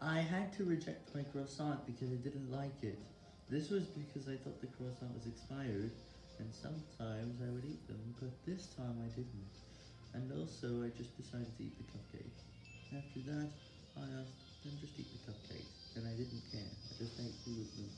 I had to reject my croissant because I didn't like it. This was because I thought the croissant was expired, and sometimes I would eat them, but this time I didn't. And also, I just decided to eat the cupcake. After that, I asked them just eat the cupcake, and I didn't care. I just ate two of them.